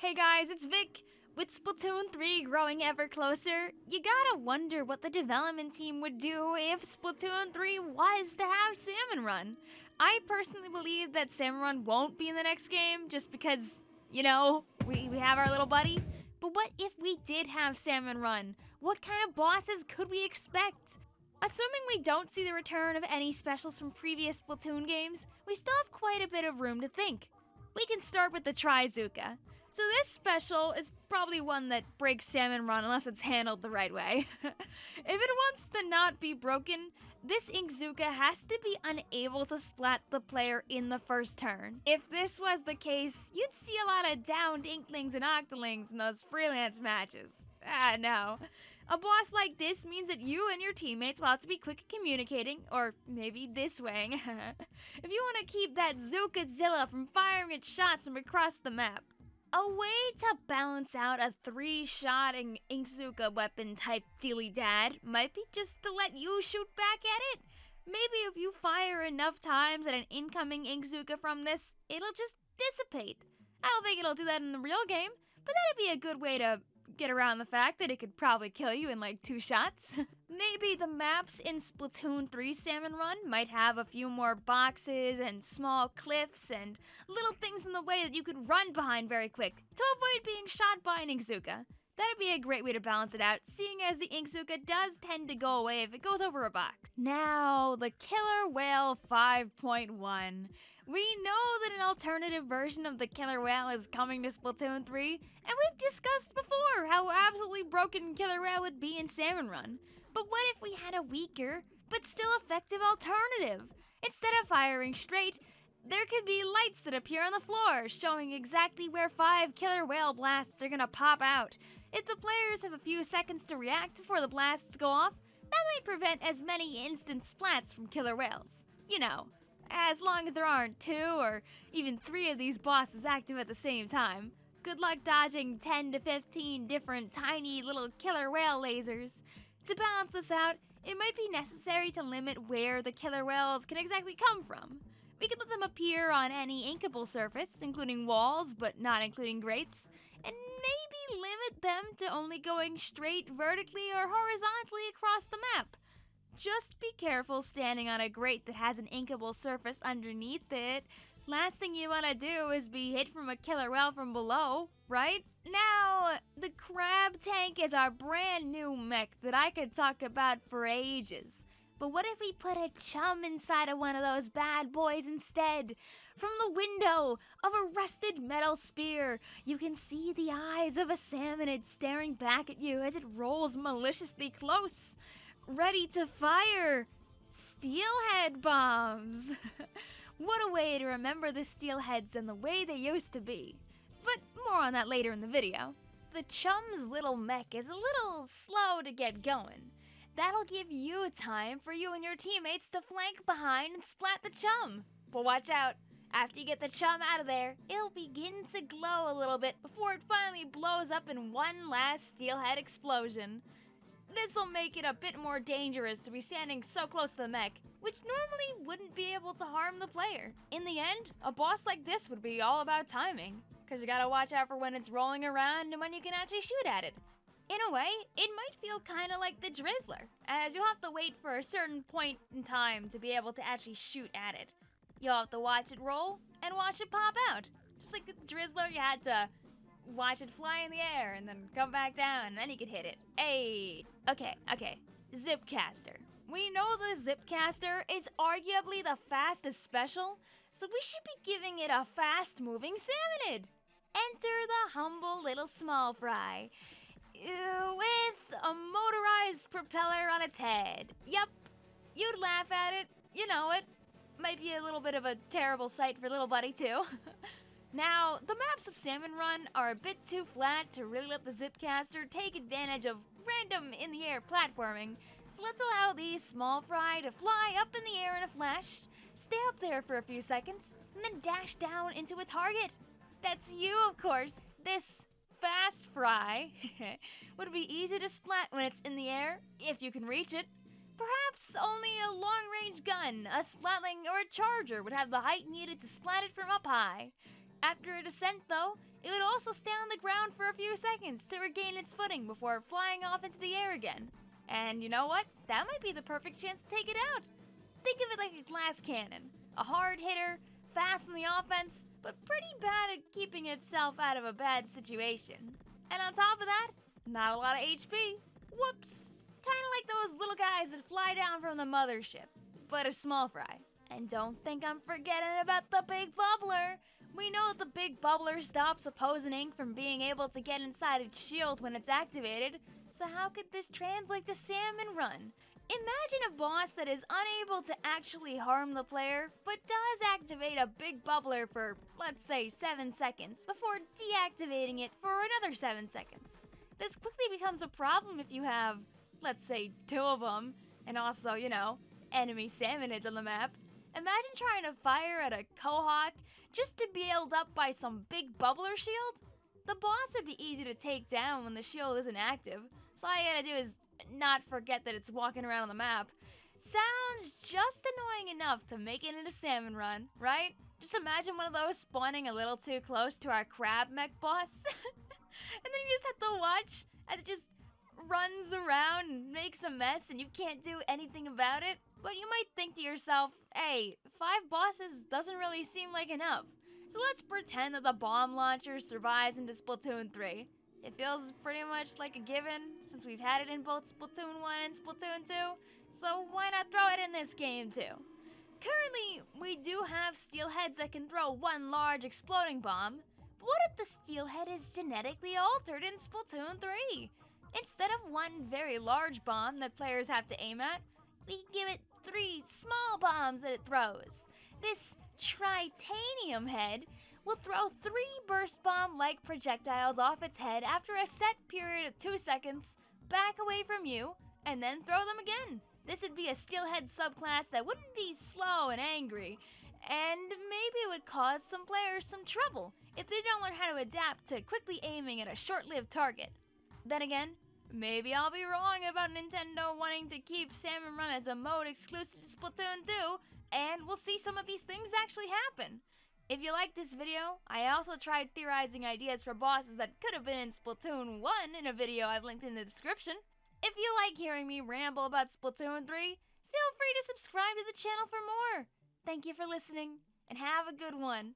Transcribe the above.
Hey guys, it's Vic. With Splatoon 3 growing ever closer, you gotta wonder what the development team would do if Splatoon 3 was to have Salmon Run. I personally believe that Salmon Run won't be in the next game just because, you know, we, we have our little buddy. But what if we did have Salmon Run? What kind of bosses could we expect? Assuming we don't see the return of any specials from previous Splatoon games, we still have quite a bit of room to think. We can start with the Trizooka. So this special is probably one that breaks Salmon Run unless it's handled the right way. if it wants to not be broken, this Inkzooka has to be unable to splat the player in the first turn. If this was the case, you'd see a lot of downed Inklings and Octolings in those freelance matches. Ah, no. A boss like this means that you and your teammates will have to be quick at communicating, or maybe this way. if you want to keep that Zookazilla from firing its shots from across the map. A way to balance out a three-shot Inkzooka weapon type dealy dad might be just to let you shoot back at it. Maybe if you fire enough times at an incoming Inkzooka from this, it'll just dissipate. I don't think it'll do that in the real game, but that'd be a good way to get around the fact that it could probably kill you in like two shots. Maybe the maps in Splatoon 3 Salmon Run might have a few more boxes and small cliffs and little things in the way that you could run behind very quick to avoid being shot by an Inkzooka. That'd be a great way to balance it out, seeing as the Inkzooka does tend to go away if it goes over a box. Now, the Killer Whale 5.1. We know that an alternative version of the Killer Whale is coming to Splatoon 3, and we've discussed before how absolutely broken Killer Whale would be in Salmon Run. But what if we had a weaker, but still effective alternative? Instead of firing straight, there could be lights that appear on the floor, showing exactly where five killer whale blasts are gonna pop out. If the players have a few seconds to react before the blasts go off, that might prevent as many instant splats from killer whales. You know, as long as there aren't two or even three of these bosses active at the same time. Good luck dodging 10 to 15 different tiny little killer whale lasers. To balance this out, it might be necessary to limit where the killer whales can exactly come from. We could let them appear on any inkable surface, including walls, but not including grates, and maybe limit them to only going straight vertically or horizontally across the map. Just be careful standing on a grate that has an inkable surface underneath it. Last thing you want to do is be hit from a killer whale from below, right? Now, the crab tank is our brand new mech that I could talk about for ages. But what if we put a chum inside of one of those bad boys instead? From the window of a rusted metal spear, you can see the eyes of a salmonid staring back at you as it rolls maliciously close, ready to fire steelhead bombs. what a way to remember the steelheads and the way they used to be. But more on that later in the video. The chum's little mech is a little slow to get going. That'll give you time for you and your teammates to flank behind and splat the chum. But watch out, after you get the chum out of there, it'll begin to glow a little bit before it finally blows up in one last steelhead explosion. This'll make it a bit more dangerous to be standing so close to the mech, which normally wouldn't be able to harm the player. In the end, a boss like this would be all about timing, because you gotta watch out for when it's rolling around and when you can actually shoot at it. In a way, it might feel kinda like the Drizzler, as you'll have to wait for a certain point in time to be able to actually shoot at it. You'll have to watch it roll and watch it pop out. Just like the Drizzler, you had to watch it fly in the air and then come back down and then you could hit it. Hey! Okay, okay. Zipcaster. We know the Zipcaster is arguably the fastest special, so we should be giving it a fast-moving salmonid. Enter the humble little small fry with a motorized propeller on its head. Yep, you'd laugh at it, you know it. Might be a little bit of a terrible sight for little buddy too. now, the maps of Salmon Run are a bit too flat to really let the Zipcaster take advantage of random in-the-air platforming, so let's allow the small fry to fly up in the air in a flash, stay up there for a few seconds, and then dash down into a target. That's you, of course. This fast fry would be easy to splat when it's in the air, if you can reach it. Perhaps only a long-range gun, a splatling, or a charger would have the height needed to splat it from up high. After a descent, though, it would also stay on the ground for a few seconds to regain its footing before flying off into the air again. And you know what? That might be the perfect chance to take it out. Think of it like a glass cannon. A hard hitter, fast in the offense, but pretty bad at keeping itself out of a bad situation. And on top of that, not a lot of HP. Whoops. Kinda like those little guys that fly down from the mothership, but a small fry. And don't think I'm forgetting about the big bubbler. We know that the big bubbler stops opposing ink from being able to get inside its shield when it's activated, so how could this translate to Salmon Run? Imagine a boss that is unable to actually harm the player, but does activate a big bubbler for, let's say, 7 seconds, before deactivating it for another 7 seconds. This quickly becomes a problem if you have, let's say, two of them, and also, you know, enemy salmonids on the map. Imagine trying to fire at a Quahog just to be held up by some big bubbler shield. The boss would be easy to take down when the shield isn't active, so all you gotta do is not forget that it's walking around on the map. Sounds just annoying enough to make it into Salmon Run, right? Just imagine one of those spawning a little too close to our crab mech boss. and then you just have to watch as it just runs around and makes a mess and you can't do anything about it. But you might think to yourself, hey, five bosses doesn't really seem like enough. So let's pretend that the bomb launcher survives into Splatoon 3. It feels pretty much like a given since we've had it in both Splatoon 1 and Splatoon 2, so why not throw it in this game too? Currently, we do have steelheads that can throw one large exploding bomb, but what if the steelhead is genetically altered in Splatoon 3? Instead of one very large bomb that players have to aim at, we give it three small bombs that it throws. This Tritanium head will throw three burst bomb like projectiles off its head after a set period of two seconds, back away from you, and then throw them again. This would be a steelhead subclass that wouldn't be slow and angry, and maybe it would cause some players some trouble if they don't learn how to adapt to quickly aiming at a short lived target. Then again, maybe I'll be wrong about Nintendo wanting to keep Salmon Run as a mode exclusive to Splatoon 2, and we'll see some of these things actually happen. If you like this video, I also tried theorizing ideas for bosses that could have been in Splatoon 1 in a video I've linked in the description. If you like hearing me ramble about Splatoon 3, feel free to subscribe to the channel for more. Thank you for listening, and have a good one.